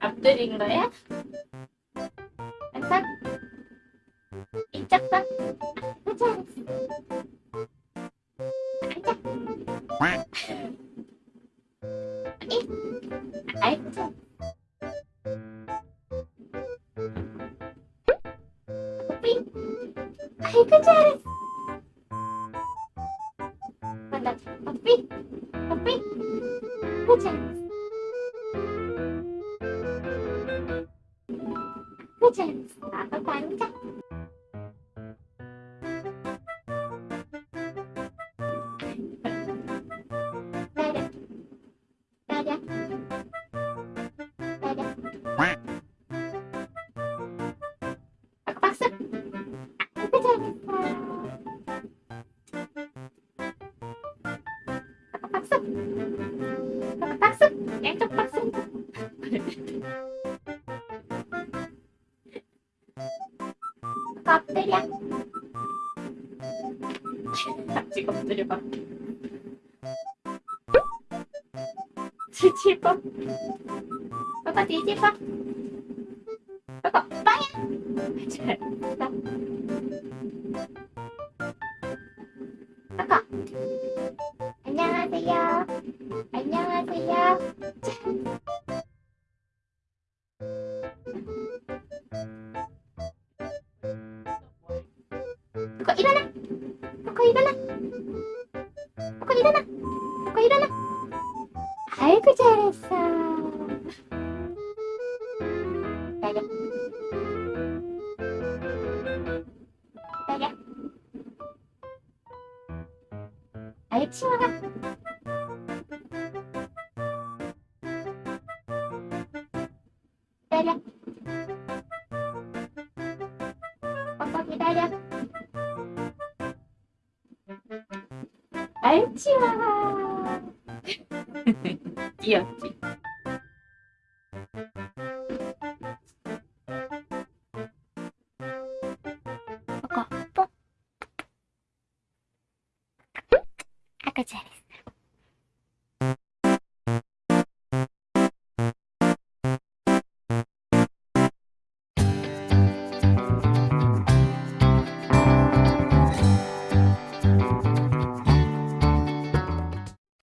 앞들인 거야? 이쪽 손. 그치? 앉아. 이. 참. 삐. 아이고, 잘했어. 만나. 삐. 삐. 그치? cả cái quán chắc. Quack. 엎드려. 같이 엎드려봐. 뒤집어. 아까 뒤집어. 아까 빵야. 잘했어. 아까. 안녕하세요. 안녕하세요. こいらない。ここいらない。ここいらない。ここいらない。早くじゃれさー。だよ。島が。だりゃ。おとぎだり。あいちはー。いや。赤ちゃんです。